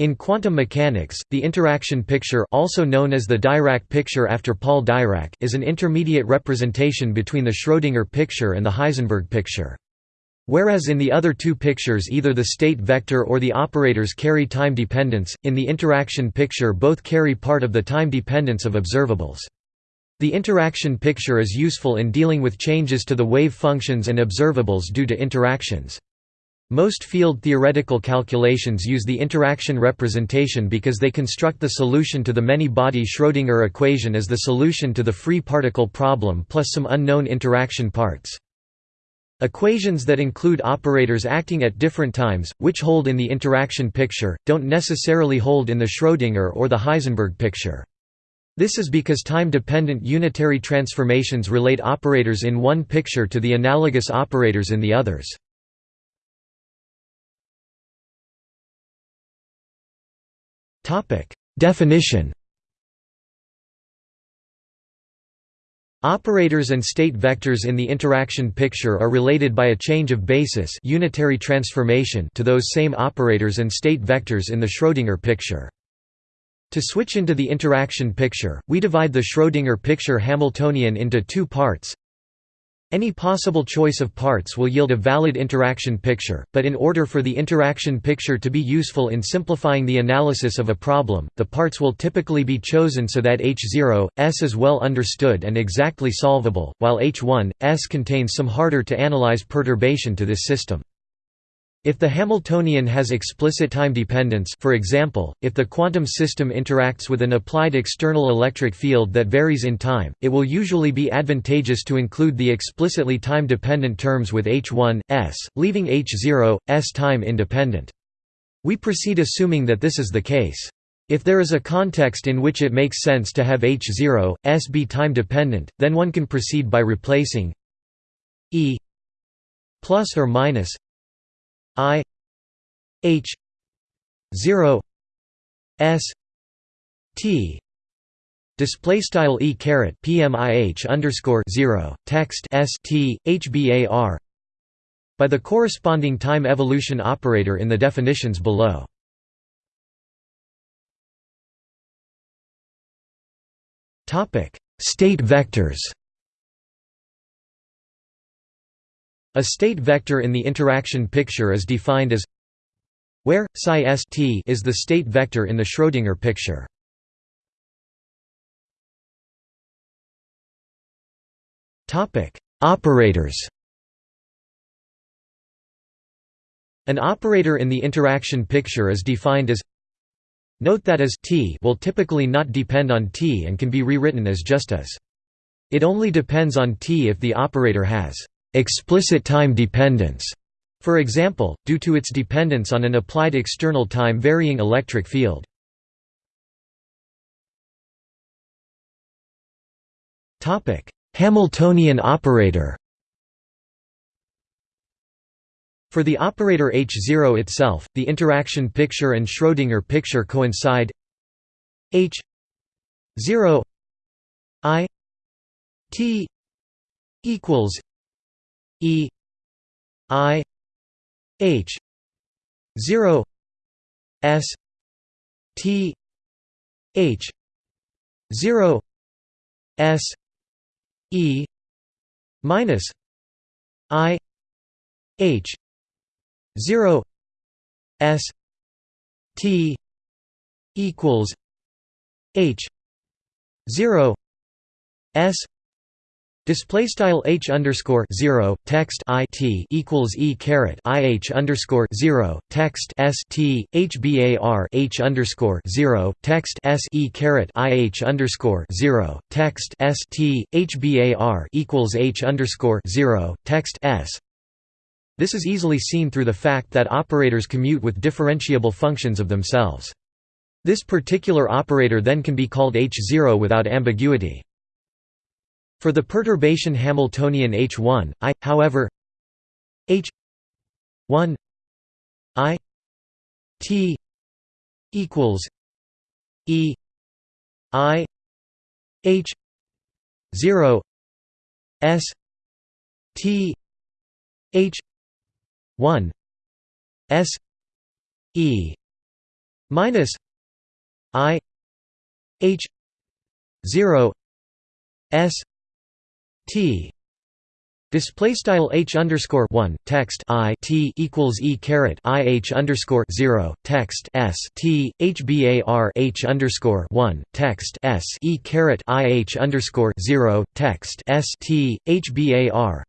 In quantum mechanics, the interaction picture also known as the Dirac picture after Paul Dirac is an intermediate representation between the Schrödinger picture and the Heisenberg picture. Whereas in the other two pictures either the state vector or the operators carry time dependence, in the interaction picture both carry part of the time dependence of observables. The interaction picture is useful in dealing with changes to the wave functions and observables due to interactions. Most field theoretical calculations use the interaction representation because they construct the solution to the many-body Schrödinger equation as the solution to the free particle problem plus some unknown interaction parts. Equations that include operators acting at different times, which hold in the interaction picture, don't necessarily hold in the Schrödinger or the Heisenberg picture. This is because time-dependent unitary transformations relate operators in one picture to the analogous operators in the others. Definition Operators and state vectors in the interaction picture are related by a change of basis unitary transformation to those same operators and state vectors in the Schrödinger picture. To switch into the interaction picture, we divide the Schrödinger picture Hamiltonian into two parts any possible choice of parts will yield a valid interaction picture, but in order for the interaction picture to be useful in simplifying the analysis of a problem, the parts will typically be chosen so that H0, S is well understood and exactly solvable, while H1, S contains some harder to analyze perturbation to this system. If the Hamiltonian has explicit time dependence for example, if the quantum system interacts with an applied external electric field that varies in time, it will usually be advantageous to include the explicitly time-dependent terms with h1, s, leaving h0, s time independent. We proceed assuming that this is the case. If there is a context in which it makes sense to have h0, s be time-dependent, then one can proceed by replacing e plus or minus I H zero S T Display style e caret PMIH underscore zero text S T HBAR by the corresponding time evolution operator in the definitions below. Topic: State vectors. A state vector in the interaction picture is defined as where psi st is the state vector in the Schrödinger picture. Topic: Operators. An operator in the interaction picture is defined as Note that as t will typically not depend on t and can be rewritten as just as. It only depends on t if the operator has explicit time dependence, for example, due to its dependence on an applied external time varying electric field. Hamiltonian operator For the operator H0 itself, the interaction picture and Schrödinger picture coincide H 0 I T equals E I H zero S T H zero S E minus I H zero S T equals H zero S Display style h underscore zero text i t equals e caret i h underscore zero text s t h bar h underscore zero text s e caret i h underscore zero text s t h bar equals h underscore zero text s. This is easily seen through the fact that operators commute with differentiable functions of themselves. This particular operator then can be called h0 without ambiguity. For the perturbation Hamiltonian H1, I, however H1 I T equals E I H zero S T H one S E minus i h 0 s t Display style h underscore one text i t equals e caret i h underscore zero text s t h bar h underscore one text s e caret i h underscore zero text s t h bar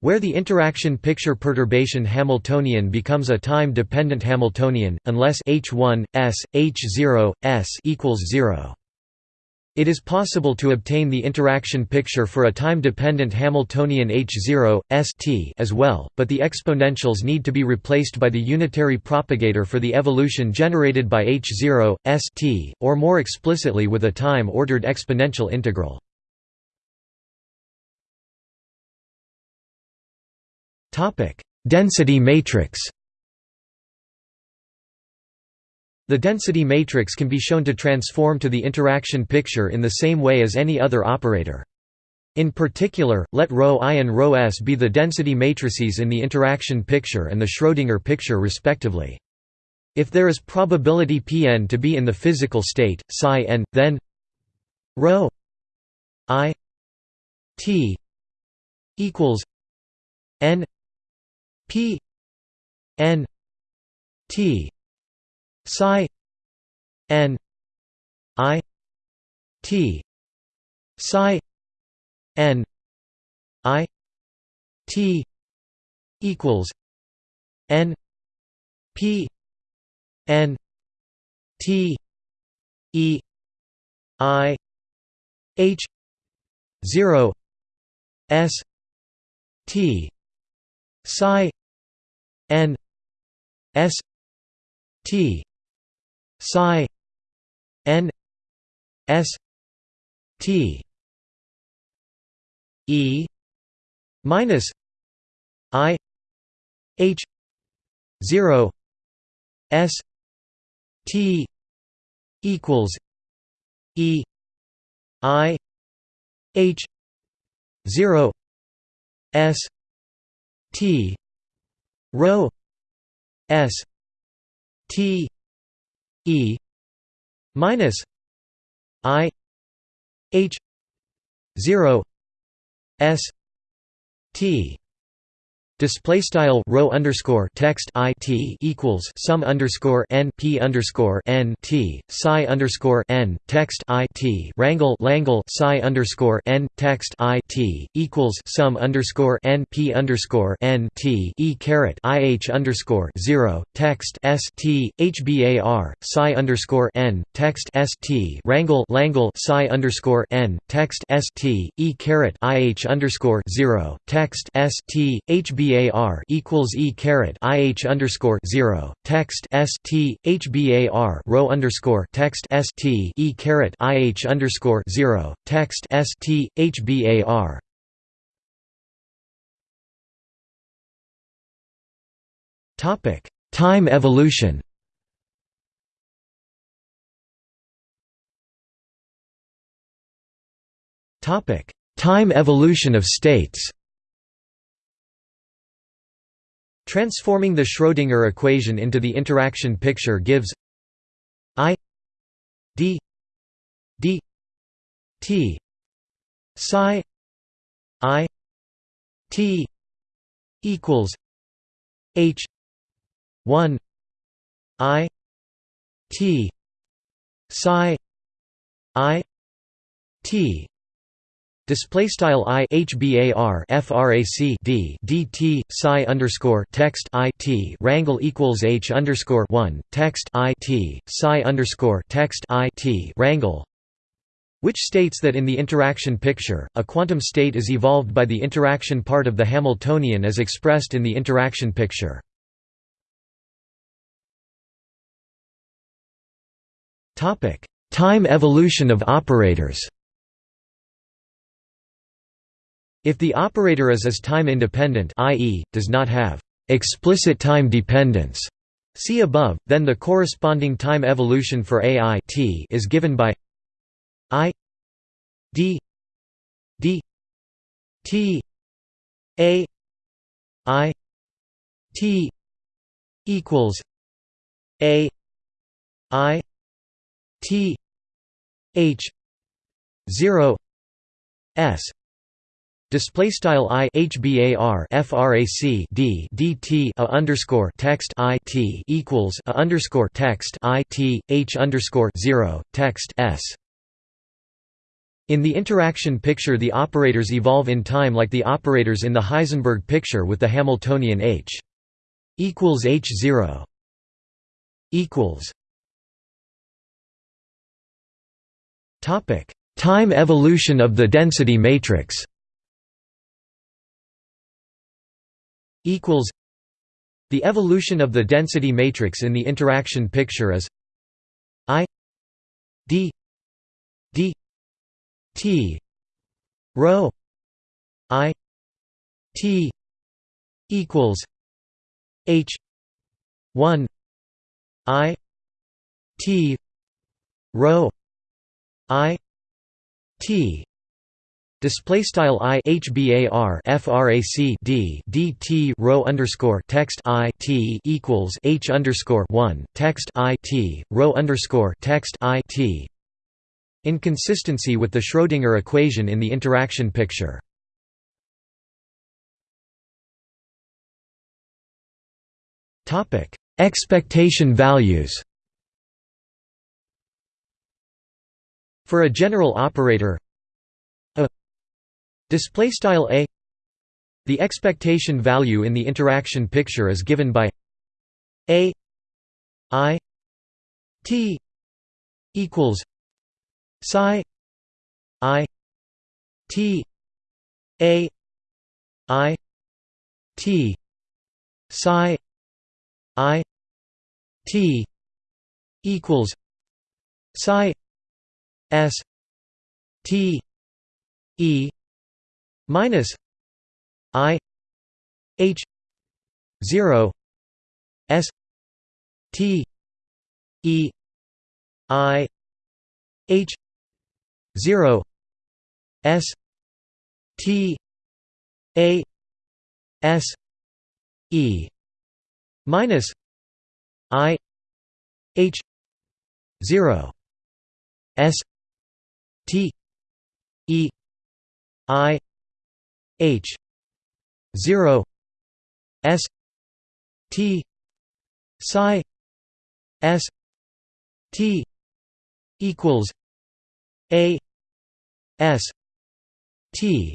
where the interaction picture perturbation Hamiltonian becomes a time-dependent Hamiltonian, unless h1, s, h0, s equals 0. It is possible to obtain the interaction picture for a time-dependent Hamiltonian H0, St as well, but the exponentials need to be replaced by the unitary propagator for the evolution generated by H0, St, or more explicitly with a time-ordered exponential integral. Density matrix The density matrix can be shown to transform to the interaction picture in the same way as any other operator. In particular, let ρ i and ρ s be the density matrices in the interaction picture and the Schrödinger picture respectively. If there is probability Pn to be in the physical state, psi n, then ρ i t equals n p n t psi n i t psi n i t equals n p n t e i h 0 s t psi n s T psi N S T E minus I H zero S T equals E I H zero S T rho S T E minus I H zero S T Display style rho underscore text i t equals sum underscore n p underscore n t psi underscore n text i t rangle langle psi underscore n text i t equals sum underscore n p underscore n t e caret i h underscore zero text s t h bar psi underscore n text s t rangle langle psi underscore n text s t e caret i h underscore zero text s t bar equals e caret i h underscore zero text s t h bar rho underscore text s t e caret i h underscore zero text s t h bar. Topic: Time evolution. Topic: Time evolution of states. Transforming the Schrödinger equation into the interaction picture gives I d d t psi i t equals h 1 i t psi i t Display style i hbar frac d dt psi underscore text i t rangle equals h underscore one text i t psi underscore text i t rangle, which states that in the interaction picture, a quantum state is evolved by the interaction part of the Hamiltonian as expressed in the interaction picture. Time evolution of operators If the operator is is time independent i.e., does not have explicit time dependence, see above, then the corresponding time evolution for AI t is given by i d d t a i t equals a i t h 0 s Display style i hbar frac d dt a underscore text i t equals a underscore text i t h underscore zero text s. In the interaction picture, the operators evolve in time like the operators in the Heisenberg picture with the Hamiltonian h equals h zero equals. Topic: Time evolution of the density matrix. Equals the evolution of the density matrix in the interaction picture is i d d t rho i t equals h 1 i t rho i t Display style i hbar frac d dt rho underscore text i t equals h underscore one text i t rho underscore text i t. Inconsistency with the Schrödinger equation in the interaction picture. Topic: Expectation values. For a general operator Display style a. The expectation value in the interaction picture is given by a i t equals psi i t a i t psi i t equals psi s t e minus i h 0 s t e i h 0 s t a s e minus i h 0 s t e i H zero S T psi S T equals A S T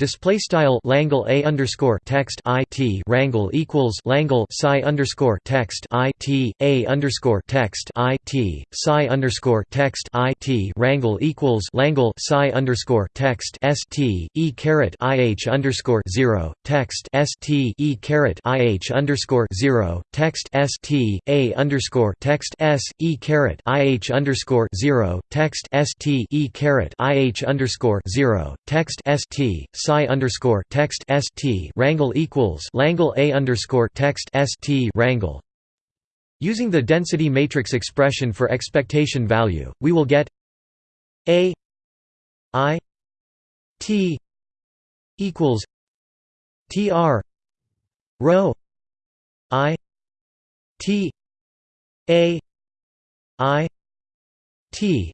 Display style Langle a underscore text i t Rangle equals Langle psi underscore text i t a underscore text i t psi underscore text i t Rangle equals Langle psi underscore text s t e caret i h underscore zero text s t e caret i h underscore zero text s t a underscore text s e caret i h underscore zero text s t e caret i h underscore zero text s t psi underscore text st rangle equals langle a underscore text st rangle. Using the density matrix expression for expectation value, we will get a i t equals tr rho i t a i t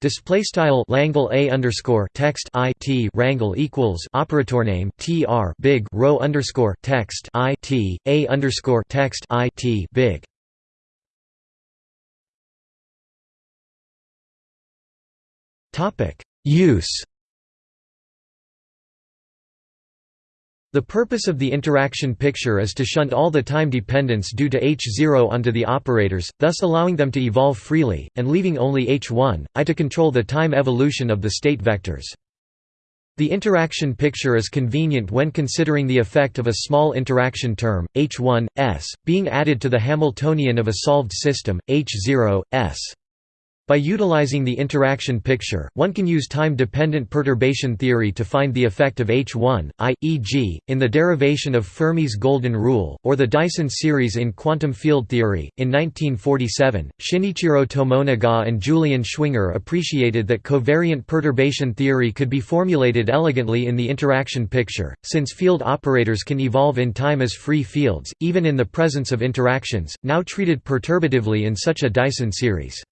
Display style Langle a underscore text i t rangle equals operator name tr big rho underscore text i t a underscore text i t big. Topic Use The purpose of the interaction picture is to shunt all the time dependence due to H0 onto the operators, thus allowing them to evolve freely, and leaving only H1, I to control the time evolution of the state vectors. The interaction picture is convenient when considering the effect of a small interaction term, H1, s, being added to the Hamiltonian of a solved system, H0, s. By utilizing the interaction picture, one can use time-dependent perturbation theory to find the effect of H1, i, e.g., in the derivation of Fermi's golden rule, or the Dyson series in quantum field theory. In 1947, Shinichiro Tomonaga and Julian Schwinger appreciated that covariant perturbation theory could be formulated elegantly in the interaction picture, since field operators can evolve in time as free fields, even in the presence of interactions, now treated perturbatively in such a Dyson series.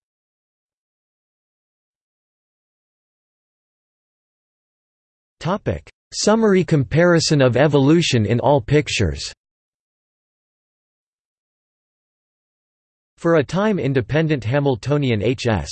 Summary comparison of evolution in all pictures. For a time-independent Hamiltonian Hs